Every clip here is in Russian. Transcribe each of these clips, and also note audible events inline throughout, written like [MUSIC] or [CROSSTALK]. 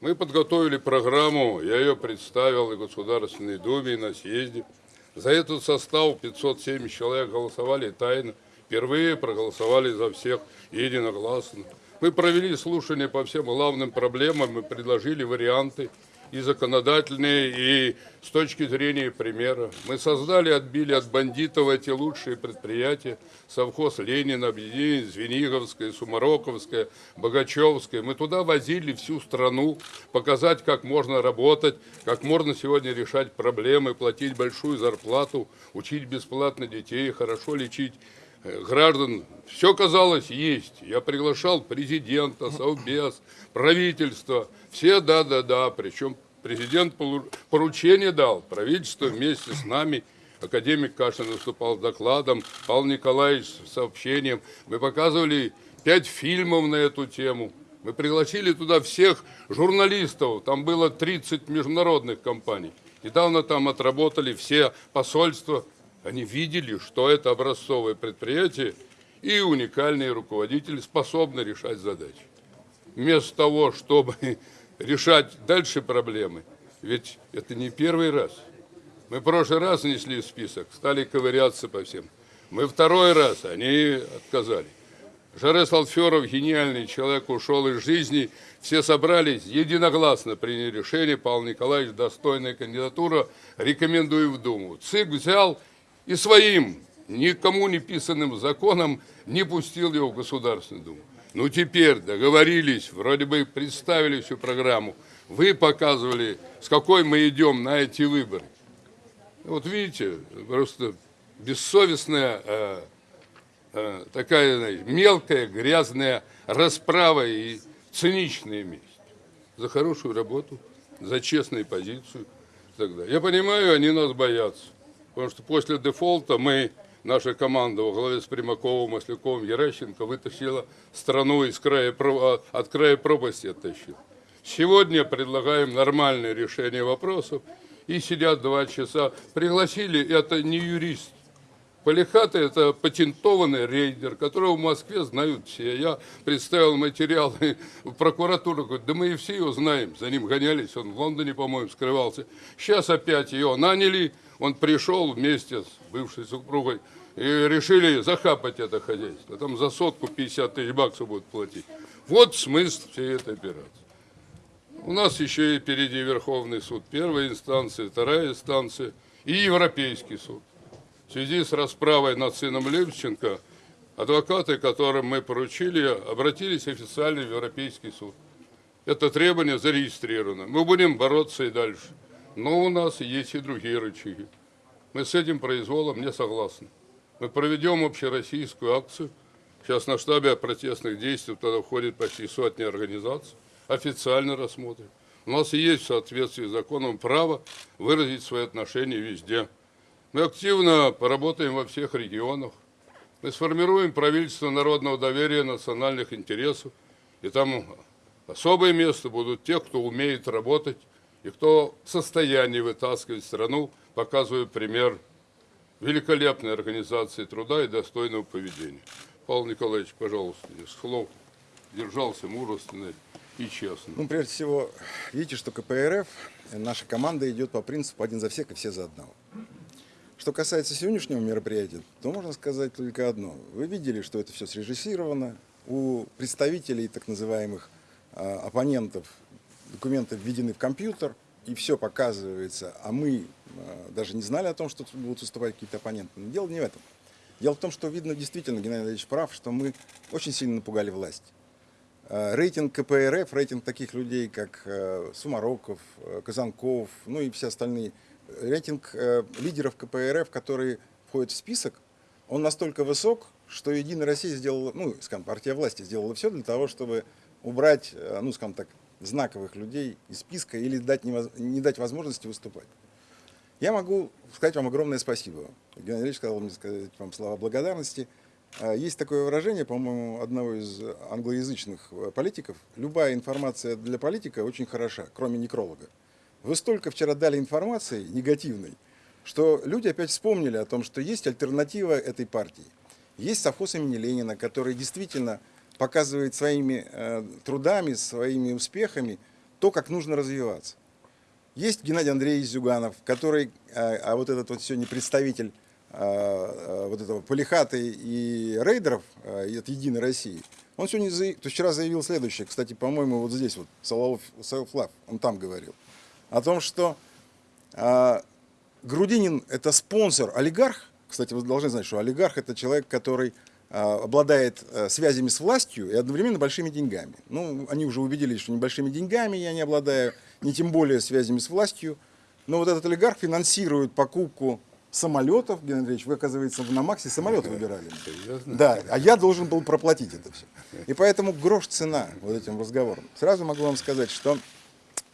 Мы подготовили программу, я ее представил и Государственной Думе, и на съезде. За этот состав 570 человек голосовали тайно. Впервые проголосовали за всех единогласно. Мы провели слушания по всем главным проблемам и предложили варианты и законодательные, и с точки зрения примера. Мы создали, отбили от бандитов эти лучшие предприятия. Совхоз Ленин, объединение Звениговское, Сумароковское, Богачевское. Мы туда возили всю страну, показать, как можно работать, как можно сегодня решать проблемы, платить большую зарплату, учить бесплатно детей, хорошо лечить граждан, все казалось есть. Я приглашал президента, совбез, правительство, все да-да-да, причем президент поручение дал, правительство вместе с нами, академик Кашин выступал с докладом, Павел Николаевич с сообщением. Мы показывали пять фильмов на эту тему. Мы пригласили туда всех журналистов, там было 30 международных компаний. Недавно там отработали все посольства, они видели, что это образцовое предприятие и уникальные руководители способны решать задачи. Вместо того, чтобы [LAUGHS] решать дальше проблемы, ведь это не первый раз. Мы в прошлый раз внесли список, стали ковыряться по всем. Мы второй раз, они отказали. Жарес Алферов, гениальный человек, ушел из жизни. Все собрались, единогласно приняли решение. Павел Николаевич, достойная кандидатура, рекомендую в Думу. ЦИК взял и своим никому не писанным законом не пустил его в Государственную Думу. Ну теперь договорились, вроде бы представили всю программу, вы показывали, с какой мы идем на эти выборы. Вот видите, просто бессовестная, э, э, такая знаете, мелкая, грязная расправа и циничная месть. За хорошую работу, за честную позицию. Тогда. Я понимаю, они нас боятся. Потому что после дефолта мы, наша команда во главе с Примаковым, Масляковым, Ярещенко вытащила страну из края, от края пропасти оттащила. Сегодня предлагаем нормальное решение вопросов. И сидят два часа. Пригласили, это не юрист. Полихата – это патентованный рейдер, которого в Москве знают все. Я представил материалы [LAUGHS] в прокуратуру, говорю, да мы и все его знаем. За ним гонялись, он в Лондоне, по-моему, скрывался. Сейчас опять его наняли, он пришел вместе с бывшей супругой и решили захапать это хозяйство. Там за сотку 50 тысяч баксов будут платить. Вот смысл всей этой операции. У нас еще и впереди Верховный суд первой инстанции, вторая инстанция и Европейский суд. В связи с расправой над сыном Левченко, адвокаты, которым мы поручили, обратились официально в Европейский суд. Это требование зарегистрировано. Мы будем бороться и дальше. Но у нас есть и другие рычаги. Мы с этим произволом не согласны. Мы проведем общероссийскую акцию. Сейчас на штабе протестных действий туда входит почти сотни организаций. Официально рассмотрим. У нас есть в соответствии с законом право выразить свои отношения везде. Мы активно поработаем во всех регионах. Мы сформируем правительство народного доверия национальных интересов. И там особое место будут те, кто умеет работать и кто в состоянии вытаскивать страну, показывая пример великолепной организации труда и достойного поведения. Павел Николаевич, пожалуйста, из слов держался мужественно и честно. Ну, прежде всего, видите, что КПРФ, наша команда идет по принципу один за всех и все за одного. Что касается сегодняшнего мероприятия, то можно сказать только одно. Вы видели, что это все срежиссировано. У представителей так называемых э, оппонентов документы введены в компьютер, и все показывается, а мы э, даже не знали о том, что будут выступать какие-то оппоненты. Но дело не в этом. Дело в том, что видно действительно, Геннадий Ильич прав, что мы очень сильно напугали власть. Э, рейтинг КПРФ, рейтинг таких людей, как Сумароков, Казанков, ну и все остальные, рейтинг лидеров КПРФ, которые входят в список, он настолько высок, что Единая Россия сделала, ну, скажем, партия власти сделала все для того, чтобы убрать, ну, скажем так, знаковых людей из списка или дать не дать возможности выступать. Я могу сказать вам огромное спасибо. Геннадий Ильич сказал мне сказать вам слова благодарности. А, есть такое выражение, по-моему, одного из англоязычных э, политиков. Любая информация для политика очень хороша, кроме некролога. Вы столько вчера дали информации негативной, что люди опять вспомнили о том, что есть альтернатива этой партии. Есть совхоз имени Ленина, который действительно показывает своими э, трудами, своими успехами то, как нужно развиваться. Есть Геннадий Андреевич Зюганов, который, а, а вот этот вот сегодня представитель а, вот этого Полихаты и рейдеров а, от Единой России, он сегодня, заяв- вчера заявил следующее, кстати, по-моему, вот здесь вот, Салавов Сауфлав, он там говорил, о том, что а, Грудинин – это спонсор, олигарх. Кстати, вы должны знать, что олигарх – это человек, который а, обладает а, связями с властью и одновременно большими деньгами. Ну, они уже убедились, что небольшими деньгами я не обладаю, не тем более связями с властью. Но вот этот олигарх финансирует покупку самолетов. Геннадий Андреевич, вы, оказывается, на Максе самолет выбирали. Серьезно? Да, а я должен был проплатить это все. И поэтому грош цена вот этим разговорам. Сразу могу вам сказать, что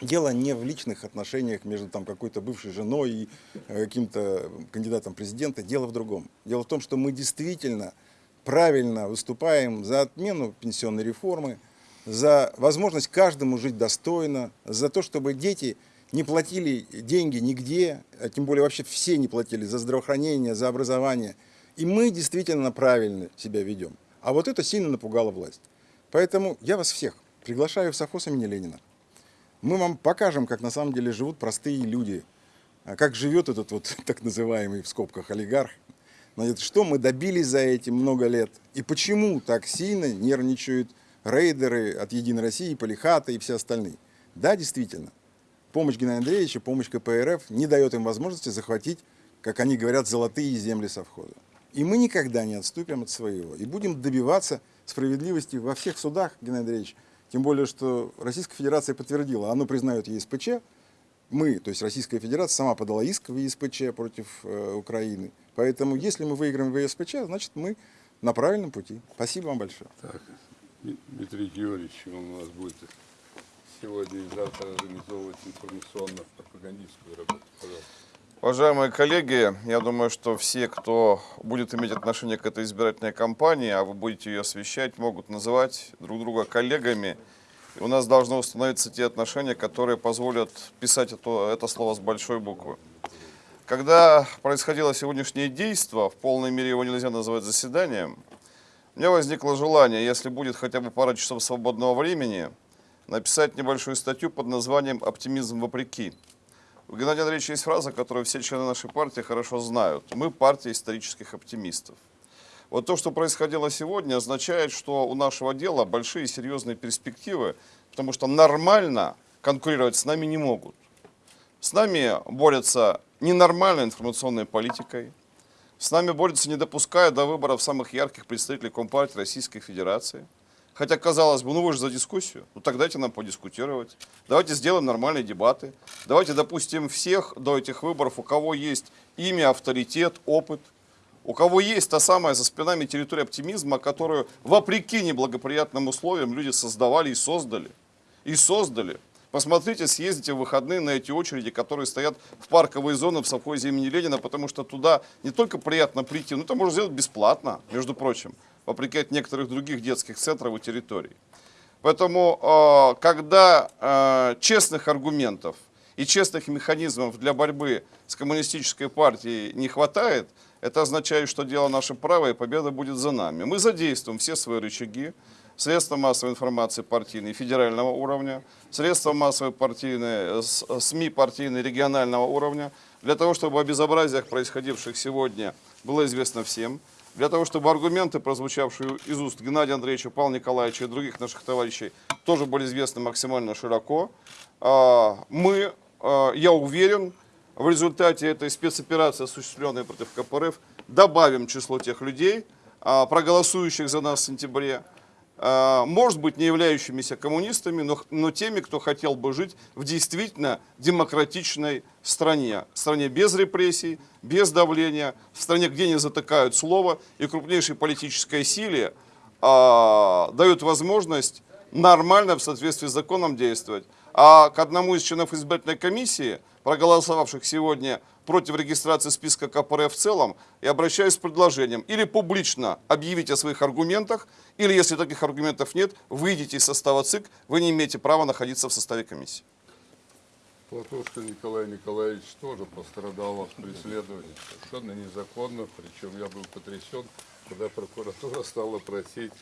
дело не в личных отношениях между там какой-то бывшей женой и э, каким-то кандидатом президента. Дело в другом. Дело в том, что мы действительно правильно выступаем за отмену пенсионной реформы, за возможность каждому жить достойно, за то, чтобы дети не платили деньги нигде, а тем более вообще все не платили за здравоохранение, за образование. И мы действительно правильно себя ведем. А вот это сильно напугало власть. Поэтому я вас всех приглашаю в совхоз имени Ленина. Мы вам покажем, как на самом деле живут простые люди, а как живет этот вот [LAUGHS] так называемый в скобках олигарх. Значит, что мы добились за эти много лет и почему так сильно нервничают рейдеры от Единой России, Полихата и все остальные. Да, действительно, помощь Геннадия Андреевича, помощь КПРФ не дает им возможности захватить, как они говорят, золотые земли совхоза. И мы никогда не отступим от своего. И будем добиваться справедливости во всех судах, Геннадий Андреевич. Тем более, что Российская Федерация подтвердила, оно признает ЕСПЧ. Мы, то есть Российская Федерация, сама подала иск в ЕСПЧ против э, Украины. Поэтому, если мы выиграем в ЕСПЧ, значит, мы на правильном пути. Спасибо вам большое. Так, Дмитрий Георгиевич, он у нас будет сегодня и завтра организовывать информационно-пропагандистскую работу. Пожалуйста. Уважаемые коллеги, я думаю, что все, кто будет иметь отношение к этой избирательной кампании, а вы будете ее освещать, могут называть друг друга коллегами. И у нас должны установиться те отношения, которые позволят писать это, это слово с большой буквы. Когда происходило сегодняшнее действие, в полной мере его нельзя называть заседанием, у меня возникло желание, если будет хотя бы пара часов свободного времени, написать небольшую статью под названием «Оптимизм вопреки». У Геннадия Андреевича есть фраза, которую все члены нашей партии хорошо знают. Мы партия исторических оптимистов. Вот то, что происходило сегодня, означает, что у нашего дела большие серьезные перспективы, потому что нормально конкурировать с нами не могут. С нами борются ненормальной информационной политикой, с нами борются, не допуская до выборов самых ярких представителей Компартии Российской Федерации. Хотя, казалось бы, ну вы же за дискуссию, ну так дайте нам подискутировать. Давайте сделаем нормальные дебаты. Давайте допустим всех до этих выборов, у кого есть имя, авторитет, опыт, у кого есть та самая за спинами территория оптимизма, которую вопреки неблагоприятным условиям люди создавали и создали. И создали. Посмотрите, съездите в выходные на эти очереди, которые стоят в парковые зоны в совхозе имени Ленина, потому что туда не только приятно прийти, но это можно сделать бесплатно, между прочим, вопреки от некоторых других детских центров и территорий. Поэтому, э, когда э, честных аргументов и честных механизмов для борьбы с коммунистической партией не хватает, это означает, что дело наше правое, и победа будет за нами. Мы задействуем все свои рычаги, средства массовой информации партийные федерального уровня, средства массовой партийные, с- СМИ партийные регионального уровня, для того, чтобы о безобразиях, происходивших сегодня, было известно всем, для того, чтобы аргументы, прозвучавшие из уст Геннадия Андреевича, Павла Николаевича и других наших товарищей, тоже были известны максимально широко. А, Мы, а, я уверен, в результате этой спецоперации, осуществленной против КПРФ, добавим число тех людей, а, проголосующих за нас в сентябре, может быть, не являющимися коммунистами, но, но теми, кто хотел бы жить в действительно демократичной стране. Стране без репрессий, без давления, в стране, где не затыкают слово, и крупнейшей политической силе а, дают возможность нормально в соответствии с законом действовать. А к одному из членов избирательной комиссии, проголосовавших сегодня против регистрации списка КПРФ в целом, я обращаюсь с предложением или публично объявить о своих аргументах, или если таких аргументов нет, выйдите из состава ЦИК, вы не имеете права находиться в составе комиссии. Платошка Николай Николаевич тоже пострадал от преследования. Совершенно незаконно, причем я был потрясен, когда прокуратура стала просить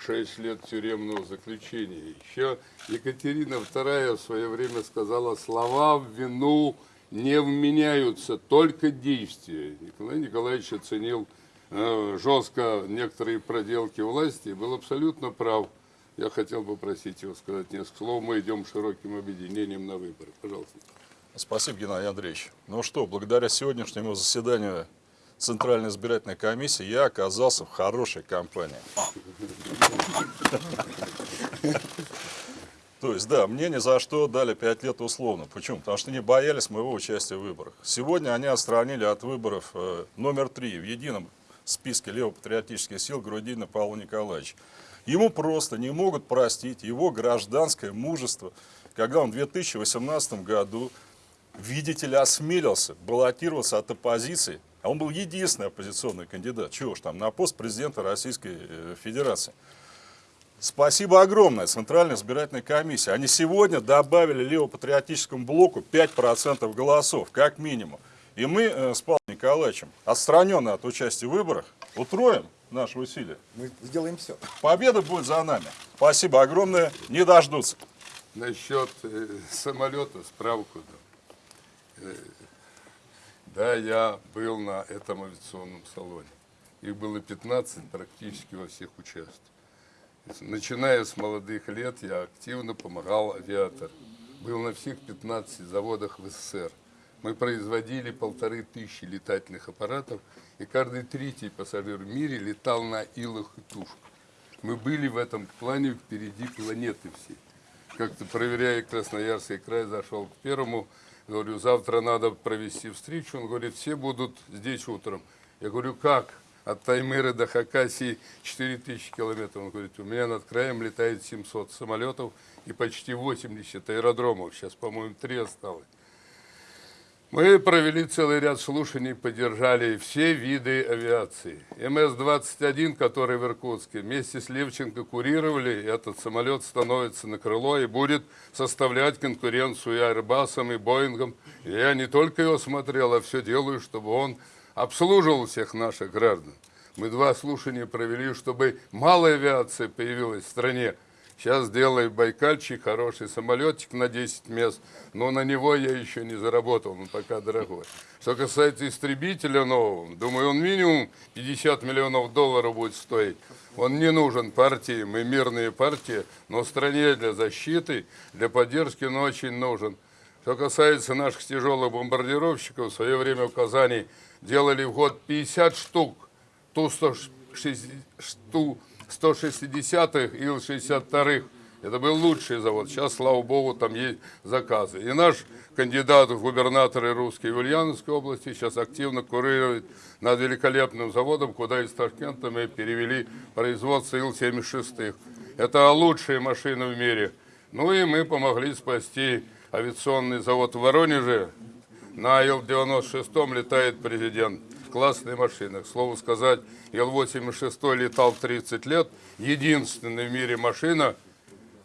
6 лет тюремного заключения. Еще Екатерина II в свое время сказала, слова в вину не вменяются, только действия. Николай Николаевич оценил э, жестко некоторые проделки власти и был абсолютно прав. Я хотел бы просить его сказать несколько слов. Мы идем широким объединением на выборы. Пожалуйста. Спасибо, Геннадий Андреевич. Ну что, благодаря сегодняшнему заседанию Центральной избирательной комиссии я оказался в хорошей компании. [LAUGHS] То есть, да, мне ни за что дали 5 лет условно. Почему? Потому что не боялись моего участия в выборах. Сегодня они отстранили от выборов э, номер три в едином списке левопатриотических сил Грудинина Павла Николаевича. Ему просто не могут простить его гражданское мужество, когда он в 2018 году, видите ли, осмелился баллотироваться от оппозиции, а он был единственный оппозиционный кандидат, чего ж там, на пост президента Российской э, Федерации. Спасибо огромное Центральной избирательной комиссии. Они сегодня добавили левопатриотическому блоку 5% голосов, как минимум. И мы э, с Павлом Николаевичем, отстраненные от участия в выборах, утроим наши усилия. Мы сделаем все. Победа будет за нами. Спасибо огромное. Не дождутся. Насчет э, самолета справку дам. Да, я был на этом авиационном салоне. Их было 15 практически во всех участках. Начиная с молодых лет я активно помогал авиаторам. Был на всех 15 заводах в СССР. Мы производили полторы тысячи летательных аппаратов, и каждый третий пассажир в мире летал на илах и тушках. Мы были в этом плане впереди планеты всей. Как-то проверяя Красноярский край, зашел к первому, говорю, завтра надо провести встречу. Он говорит, все будут здесь утром. Я говорю, как? От Таймыры до Хакасии 4000 километров. Он говорит, у меня над краем летает 700 самолетов и почти 80 аэродромов. Сейчас, по-моему, три осталось. Мы провели целый ряд слушаний, поддержали все виды авиации. МС-21, который в Иркутске, вместе с Левченко курировали, этот самолет становится на крыло и будет составлять конкуренцию и Airbus, и Боингом. Я не только его смотрел, а все делаю, чтобы он обслуживал всех наших граждан. Мы два слушания провели, чтобы малая авиация появилась в стране. Сейчас сделай Байкальчик, хороший самолетик на 10 мест, но на него я еще не заработал, он пока дорогой. Что касается истребителя нового, думаю, он минимум 50 миллионов долларов будет стоить. Он не нужен партии, мы мирные партии, но стране для защиты, для поддержки он очень нужен. Что касается наших тяжелых бомбардировщиков, в свое время в Казани делали в год 50 штук, ту 160 штук, 160-х, Ил-62-х. Это был лучший завод. Сейчас, слава богу, там есть заказы. И наш кандидат в губернаторы русской в Ульяновской области сейчас активно курирует над великолепным заводом, куда из Ташкента мы перевели производство Ил-76. Это лучшие машины в мире. Ну и мы помогли спасти авиационный завод в Воронеже. На Ил-96 летает президент. Классная машина. К слову сказать, Ил-86 летал 30 лет. Единственная в мире машина,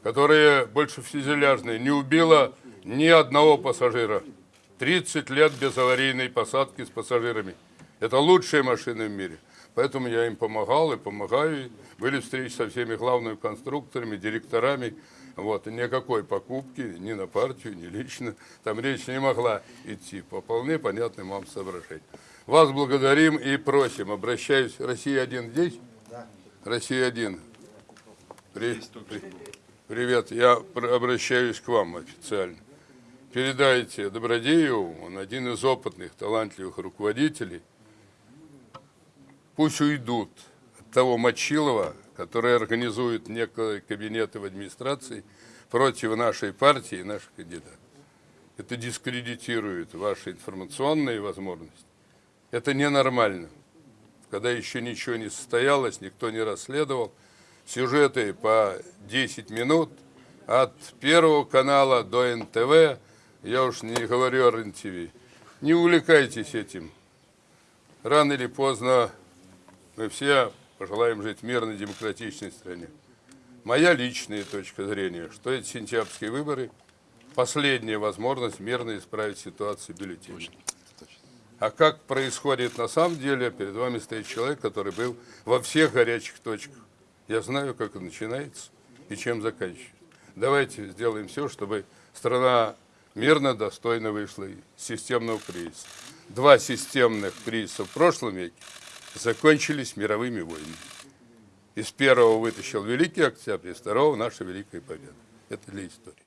которая больше фюзеляжная, не убила ни одного пассажира. 30 лет без аварийной посадки с пассажирами. Это лучшая машина в мире. Поэтому я им помогал и помогаю. Были встречи со всеми главными конструкторами, директорами. Вот, никакой покупки ни на партию, ни лично. Там речь не могла идти по вполне понятным вам соображениям. Вас благодарим и просим. Обращаюсь. Россия-1 здесь? Да. Россия-1. При... Привет. Я обращаюсь к вам официально. Передайте Добродееву, он один из опытных, талантливых руководителей. Пусть уйдут от того Мочилова, которые организуют некие кабинеты в администрации против нашей партии и наших кандидатов. Это дискредитирует ваши информационные возможности. Это ненормально. Когда еще ничего не состоялось, никто не расследовал. Сюжеты по 10 минут от Первого канала до НТВ, я уж не говорю о РЕН-ТВ. Не увлекайтесь этим. Рано или поздно мы все пожелаем жить в мирной демократичной стране. Моя личная точка зрения, что эти сентябрьские выборы – последняя возможность мирно исправить ситуацию бюллетеней. А как происходит на самом деле, перед вами стоит человек, который был во всех горячих точках. Я знаю, как это начинается и чем заканчивается. Давайте сделаем все, чтобы страна мирно, достойно вышла из системного кризиса. Два системных кризиса в прошлом веке закончились мировыми войнами. Из первого вытащил Великий Октябрь, из второго наша Великая Победа. Это для истории.